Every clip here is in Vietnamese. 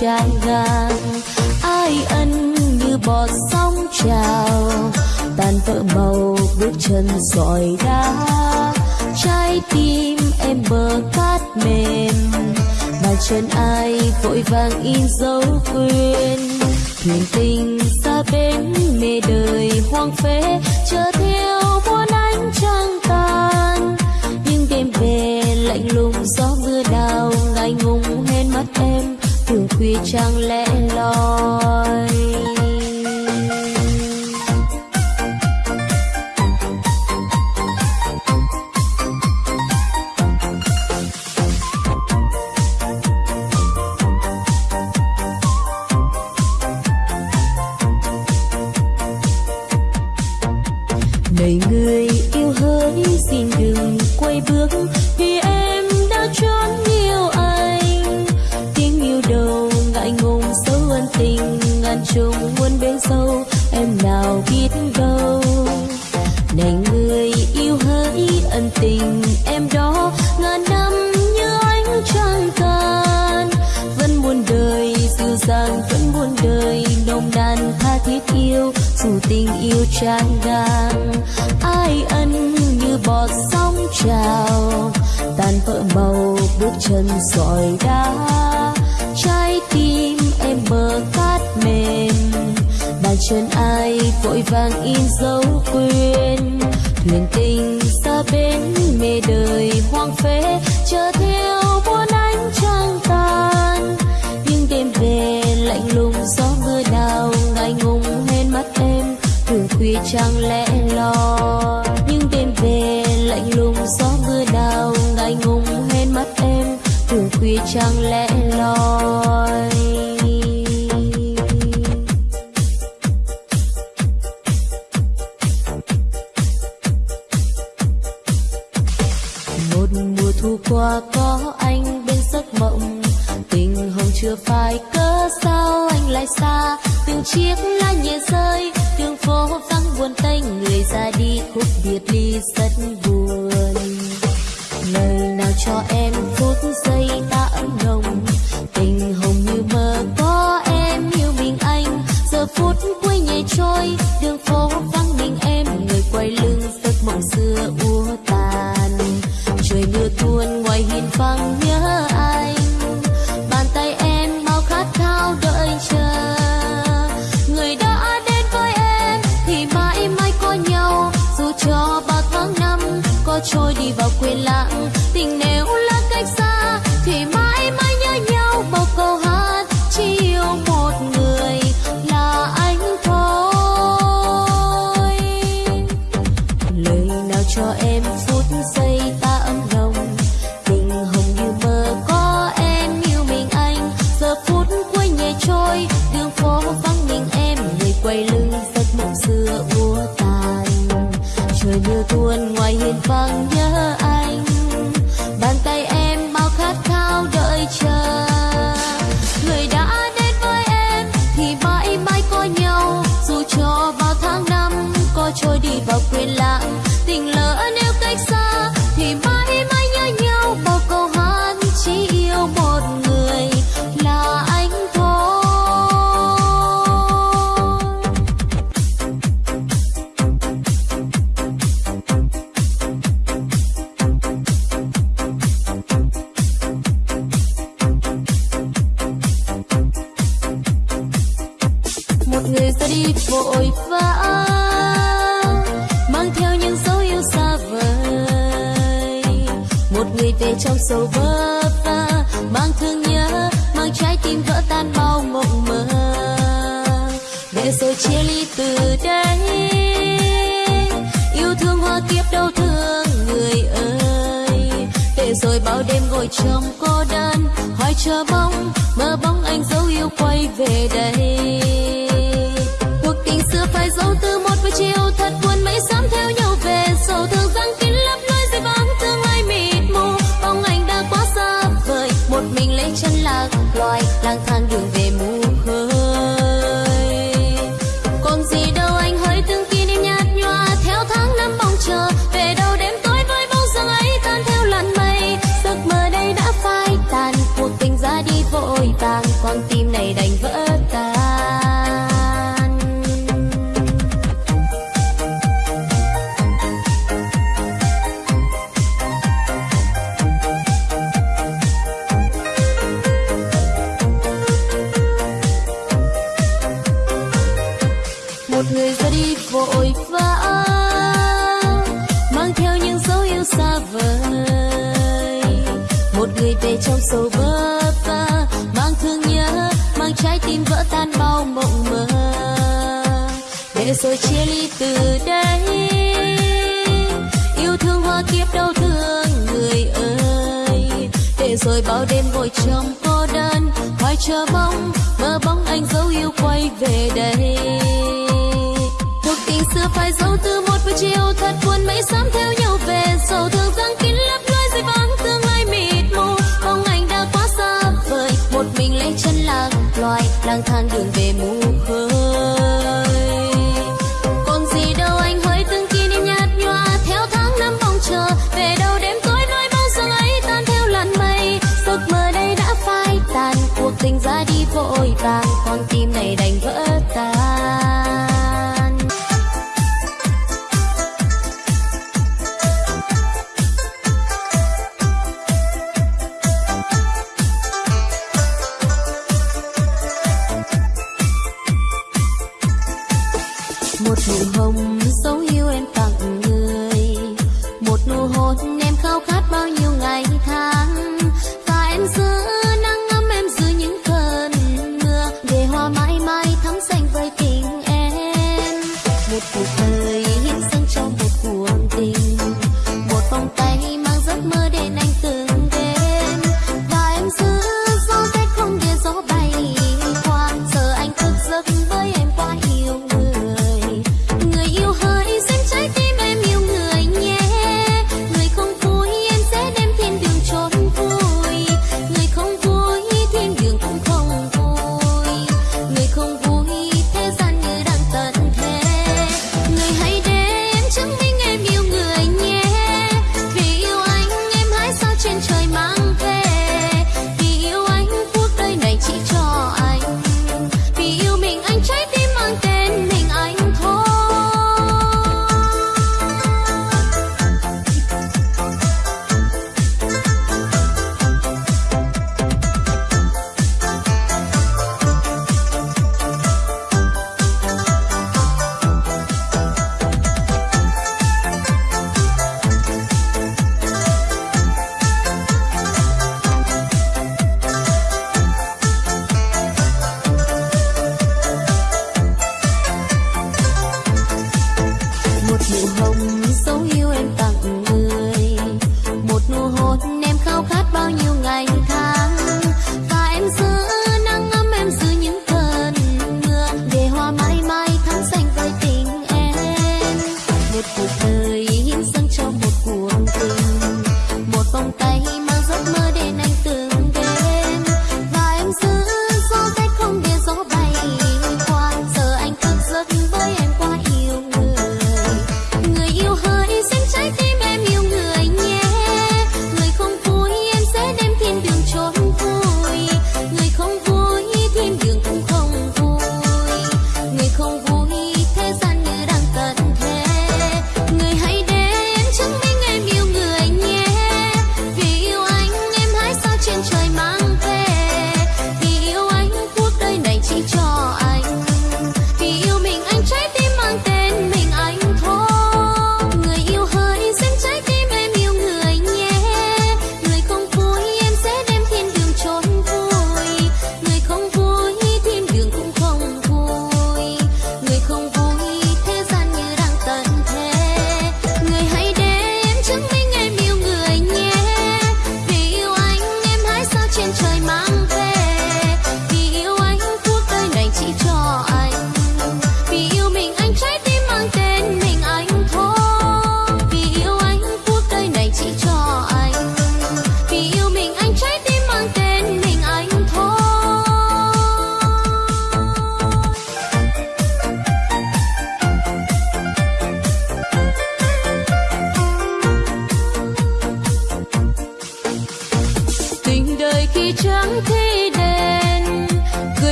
tràn gan ai ân như bọt sóng trào tan vỡ màu bước chân sỏi đá. Trái tim em bờ cát mềm bàn chân ai vội vàng in dấu quên thuyền tình xa bến mê đời hoang phế chờ theo muôn ánh trăng tan nhưng đêm về lạnh lùng gió mưa đào ngày ngùng tuy chẳng lẽ lo cho em phút giây ta ấm lòng tình hồng như mơ, có em yêu mình anh. Giờ phút cuối nhẹ trôi, đường phố vắng mình em. Người quay lưng giấc mộng xưa úa tàn. Trời mưa tuôn ngoài hiên vắng bao đêm ngồi trong cô đơn, hỏi chờ bóng, mơ bóng anh dấu yêu quay về đây. Cuộc tình xưa phải dấu từ một buổi chiều, thật buồn mấy sớm theo nhau về. Sầu thương răng kín lấp nơi dưới vắng tương lai mịt mù, bóng anh đã quá xa vời, một mình lấy chân lạc loài, lang thang rồi bao đêm ngồi trong cô đơn. Hoài chờ mong mơ bóng anh dấu yêu quay về đây. Cuộc tình xưa phải dấu từ một buổi chiều, thật buồn mấy sớm theo nhau về. Sầu thương răng kín lấp lối dây vắng, tương lai mịt mù. Không anh đã quá xa vời, một mình lấy chân lạc loài, lang thang đường về mù vội vàng con tim này đành vỡ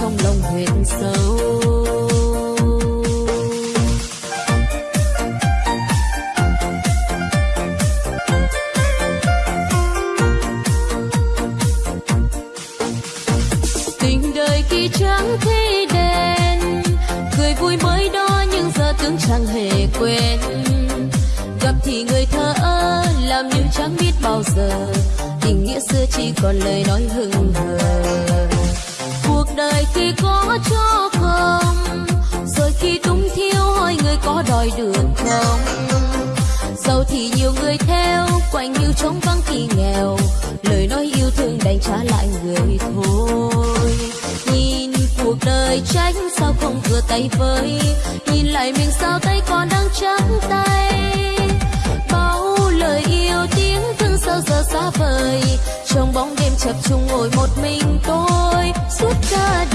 trong lòng huyệt sâu. Tình đời khi trắng thế đen, cười vui mới đó nhưng giờ tướng chẳng hề quên. Gặp thì người thơ làm như chẳng biết bao giờ. Tình nghĩa xưa chỉ còn lời nói hừng tay với, nhìn lại mình sao tay còn đang trắng tay. Bao lời yêu tiếng thương sao giờ xa vời, trong bóng đêm chập trùng ngồi một mình tôi, suốt cả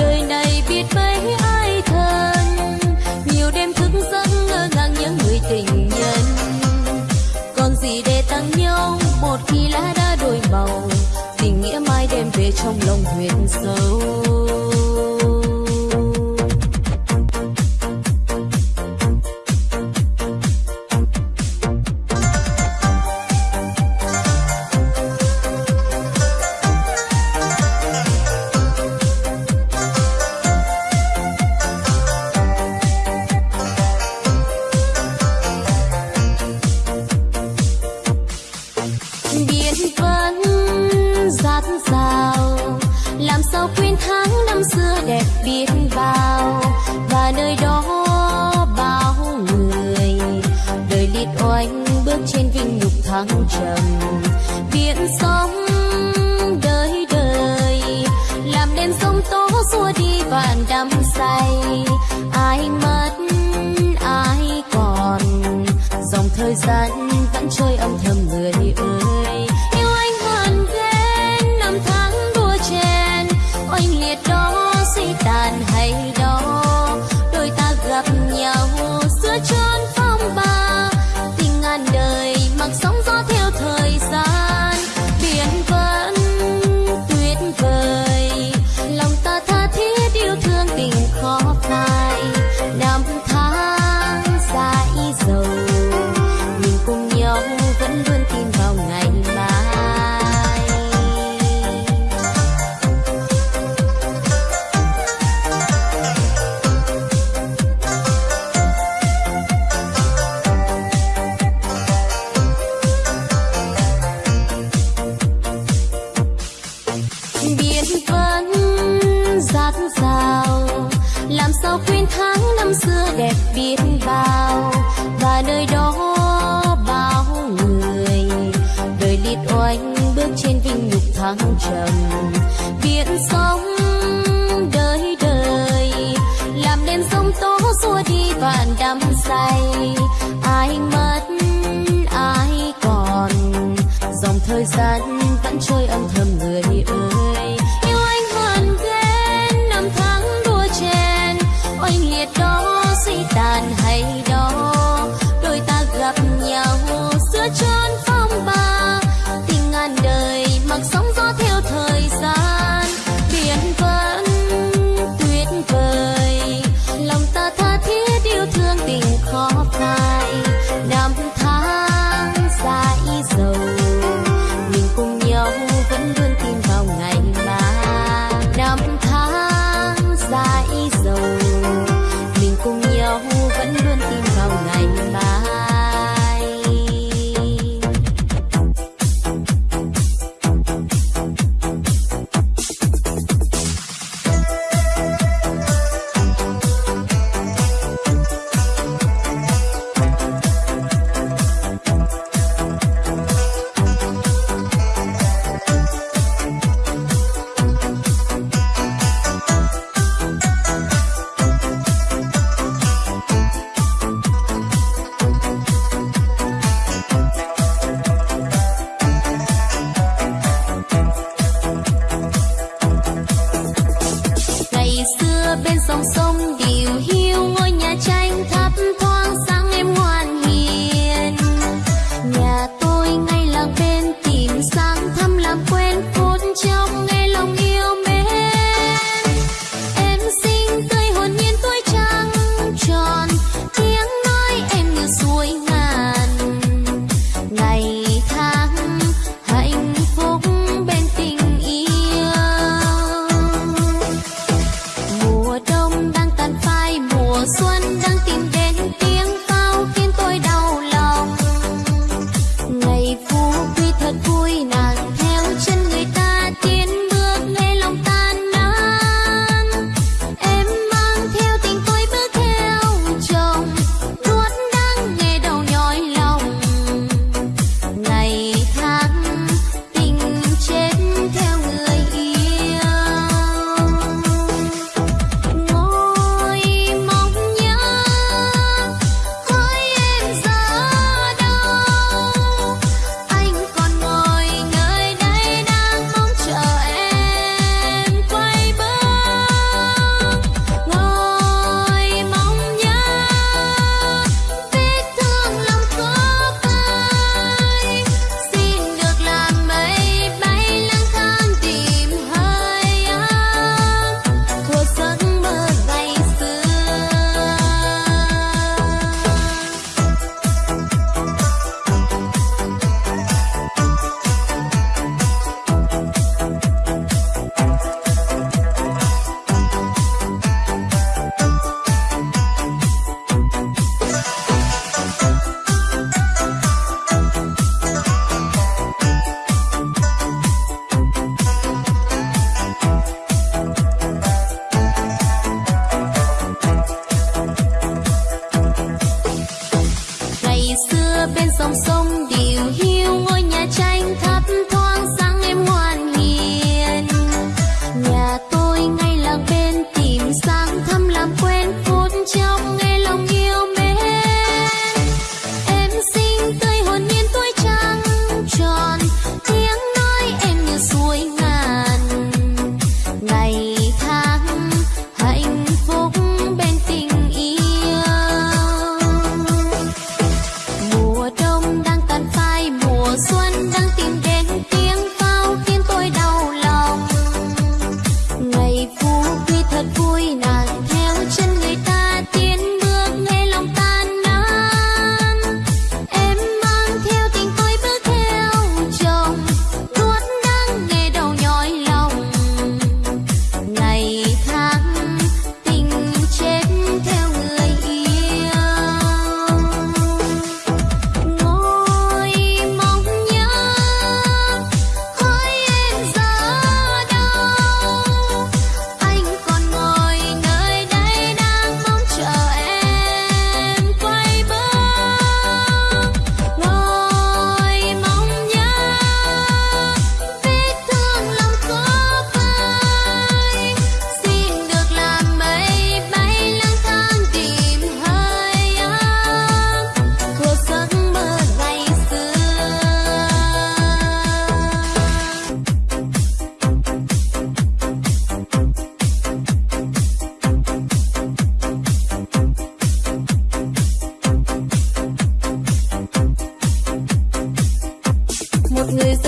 suy tàn hay đó đôi ta gặp nhau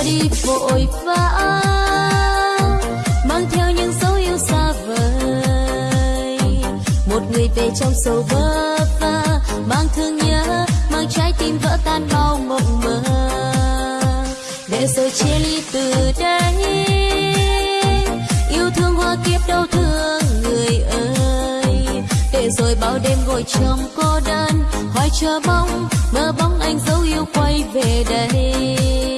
đi, vội vã. Mang theo những dấu yêu xa vời. Một người về trong sầu vơ vơ. Mang thương nhớ, mang trái tim vỡ tan bao mộng mơ. Để rồi chia ly từ đây. Yêu thương hoa kiếp đau thương người ơi. Để rồi bao đêm ngồi trong cô đơn. Hoài chờ mong mơ bóng anh dấu yêu quay về đây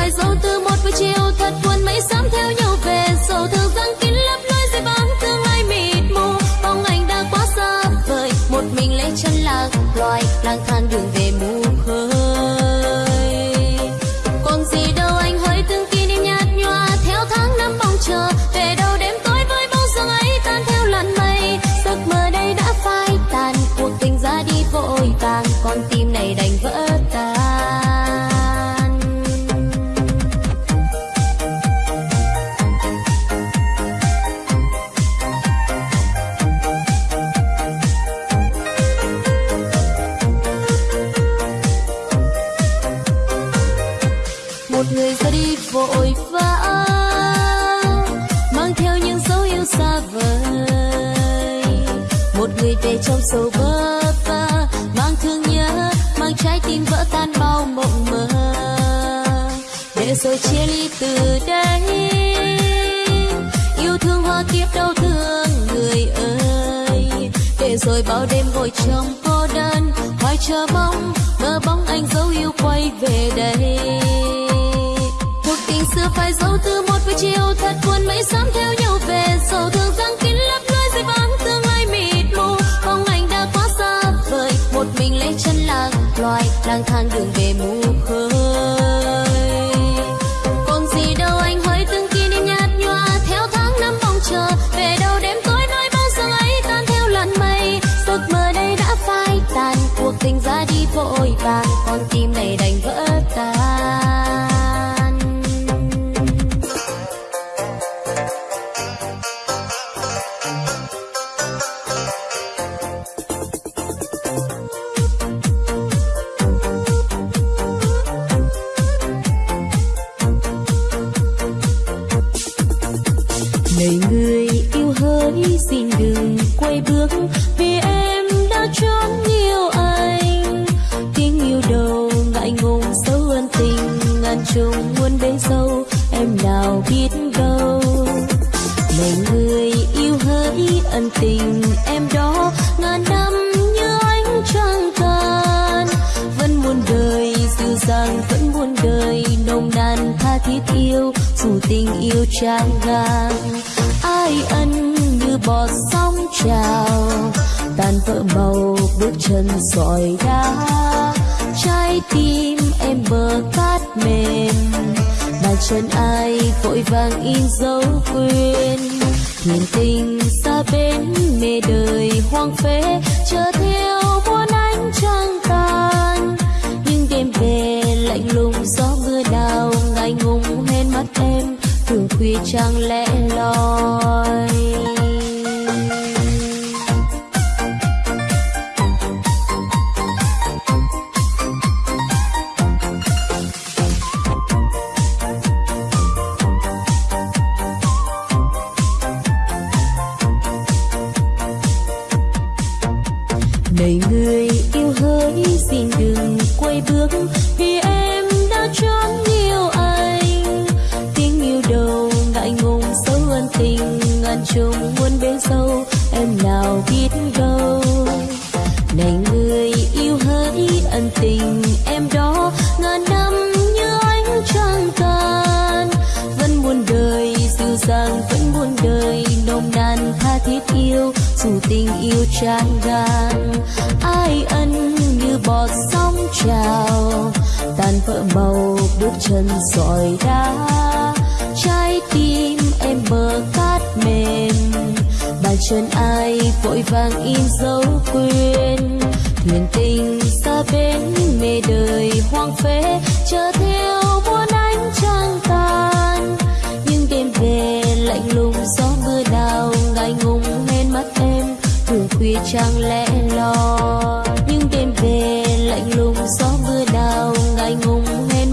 vài dấu từ một buổi chiều thật buồn mấy sớm theo nhau về. Sầu thương răng kín lấp lối dây bám tương lai mịt mù, bóng anh đã quá xa vời. Một mình lấy chân lạc, loài lang thang đường từ đây. Yêu thương hoa kiếp đau thương người ơi. Để rồi bao đêm ngồi trong cô đơn, hoài chờ mong, mơ bóng anh dấu yêu quay về đây. Cuộc tình xưa phải dấu từ một buổi chiều, thật buồn mấy sớm theo nhau về. Sầu thương răng kín lấp lối dây vắng, tương lai mịt mù. Bóng anh đã quá xa vời, một mình lấy chân lạc loài, lang thang đường về mù khơi. Vội vàng, con tim này đành vỡ tan. Này người, yêu hỡi, xin đừng quay bước. Tình em đó, ngàn năm như ánh trăng tàn vẫn muôn đời dịu dàng, vẫn muôn đời, nồng nàn tha thiết yêu, dù tình yêu trang ngang ai ân như bọt sóng trào, tan vỡ màu bước chân sỏi đá. Trái tim em bờ cát mềm, bàn chân ai vội vàng in dấu quên. Thiền tình bên bến mê đời hoang phế chờ theo muôn ánh trăng tàn nhưng đêm về lạnh lùng gió mưa đào, ngại ngùng hên mắt em, thường khuya trăng lẽ loi.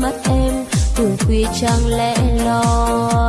Mắt em từ khuya trăng lẽ loi.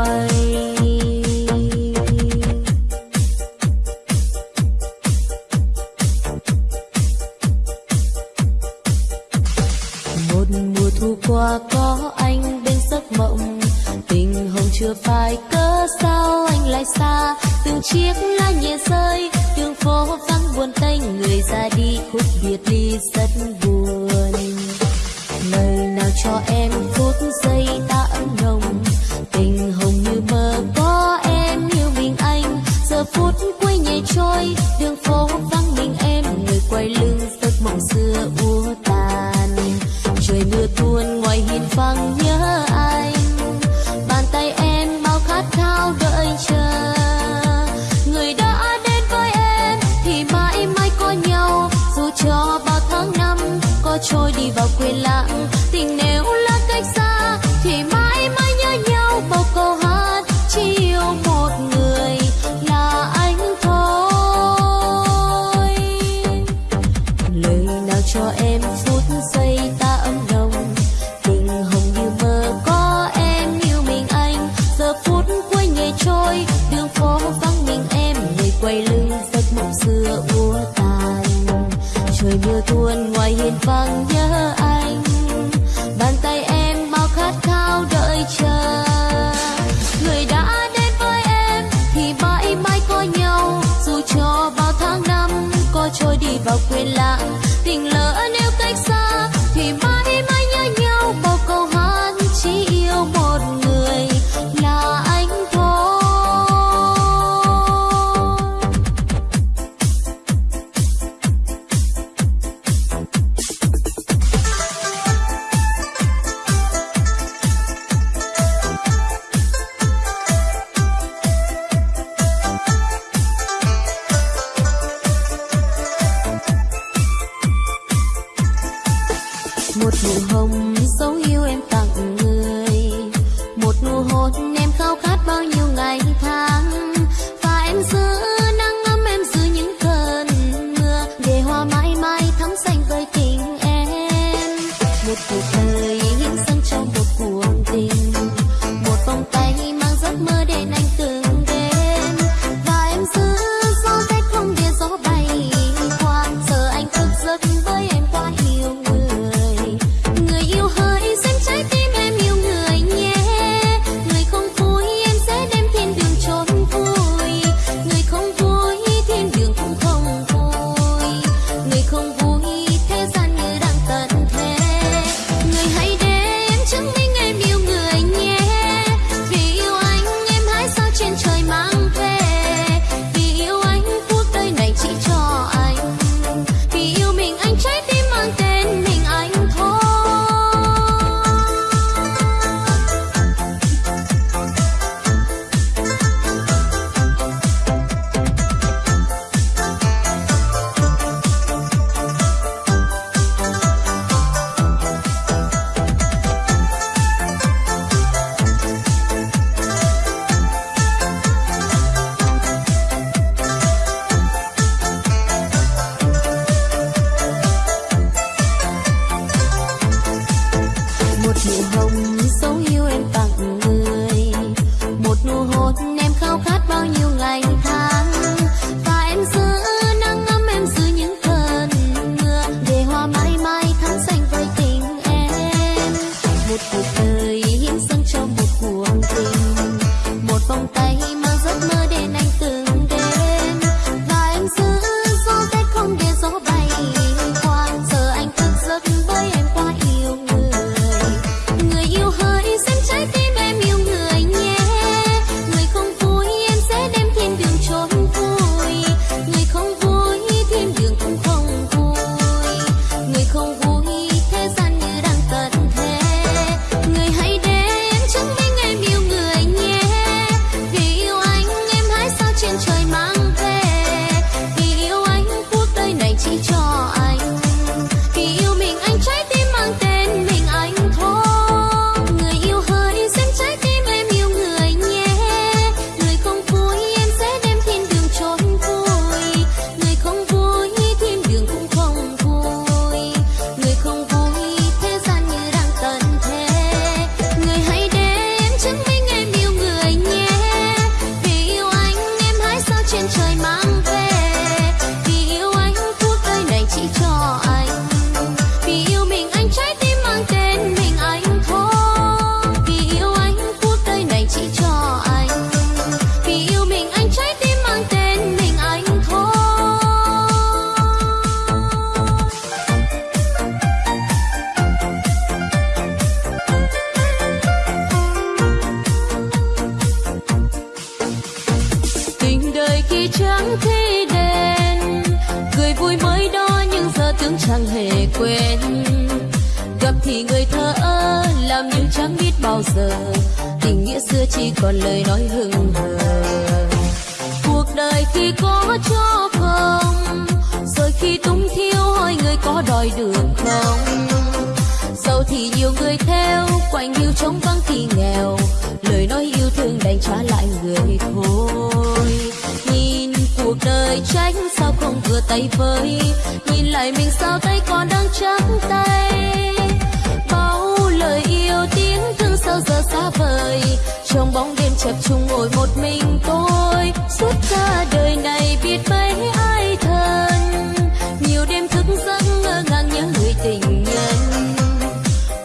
chập chung ngồi một mình tôi. Suốt cả đời này biết mấy ai thân. Nhiều đêm thức giấc ngơ ngàng nhớ người tình nhân.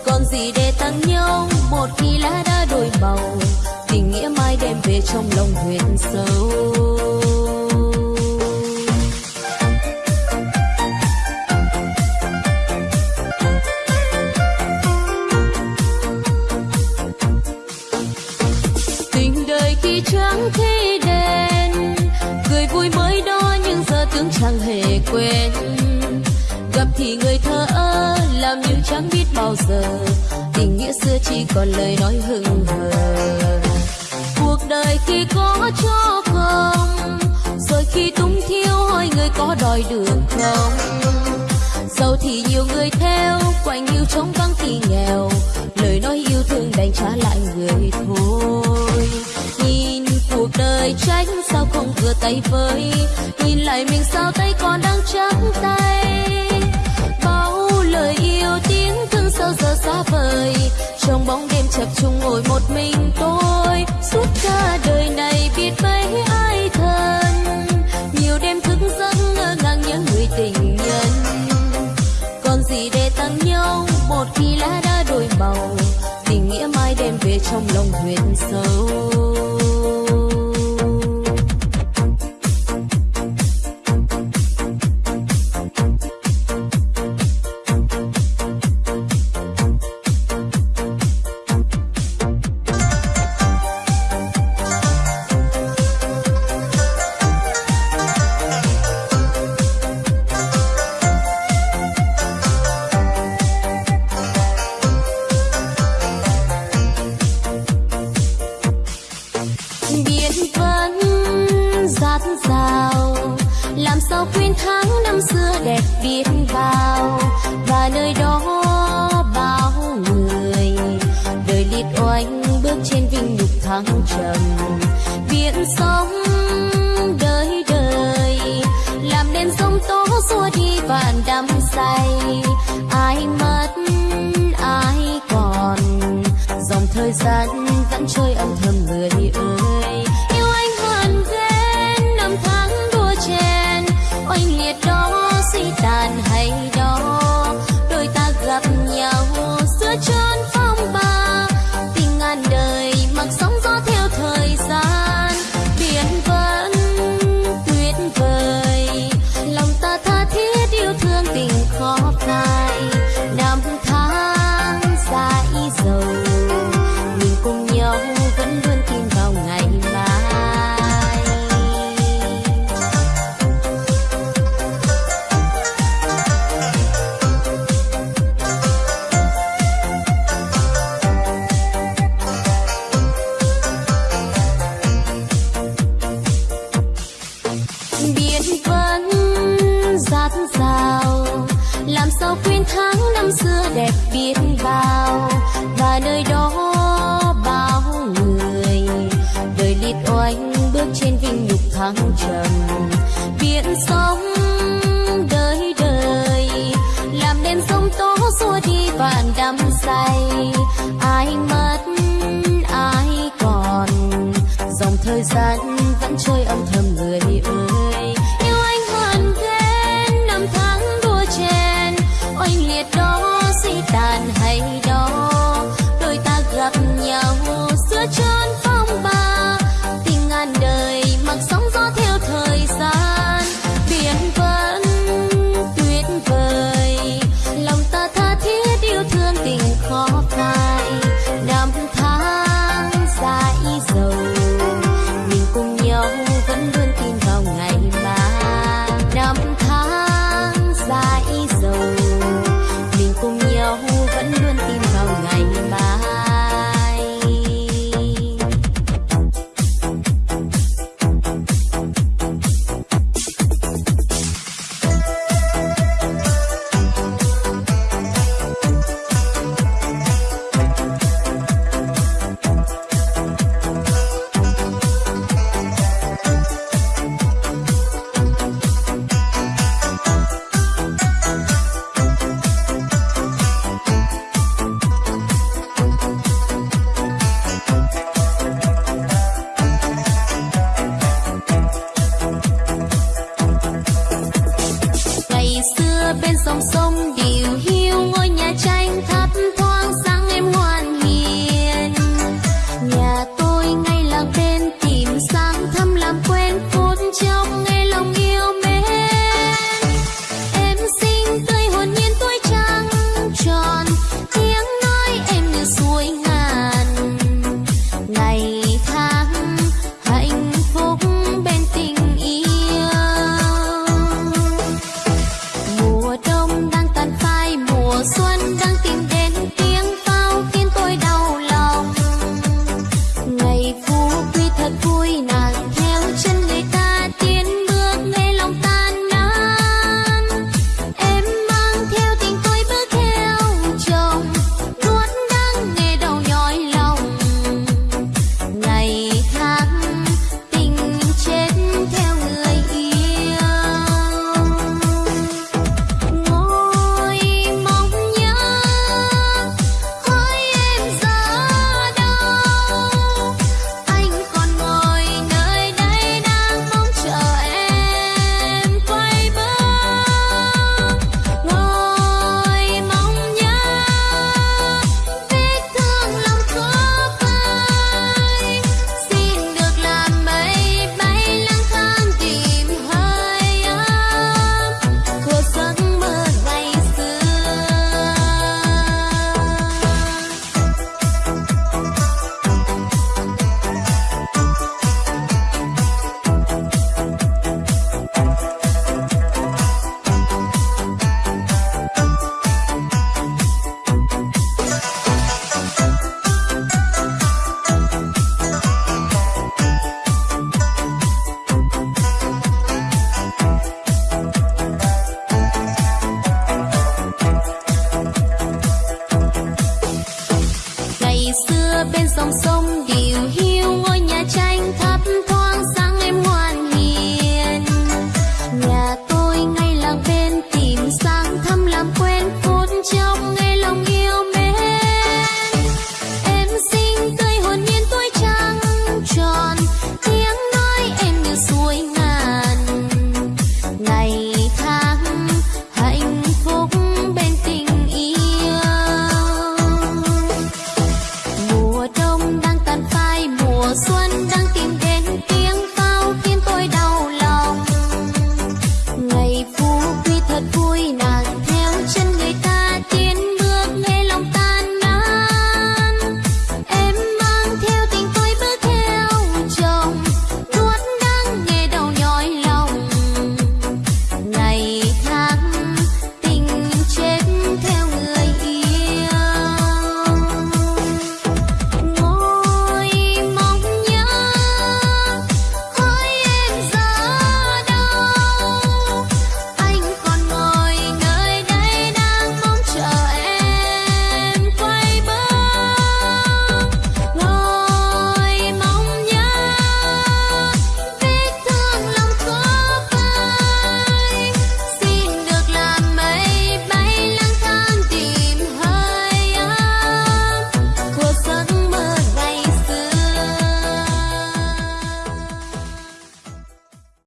Còn gì để tặng nhau? Một khi lá đã đổi màu, tình nghĩa mai đem về trong lòng huyền sâu. giờ. Tình nghĩa xưa chỉ còn lời nói hững hờ. Cuộc đời khi có cho không, rồi khi túng thiếu hỏi người có đòi được không? Giàu thì nhiều người theo, quạnh yêu trống vắng thì nghèo. Lời nói yêu thương đành trả lại người thôi. Nhìn cuộc đời tránh sao không vừa tay với, nhìn lại mình sao chập chung ngồi một mình tôi. Suốt cả đời này biết mấy ai thân. Nhiều đêm thức giấc ngơ ngàng nhớ người tình nhân. Còn gì để tặng nhau? Một khi lá đã đổi màu, tình nghĩa mai đem về trong lòng huyền sâu. thời gian vẫn trôi âm thầm người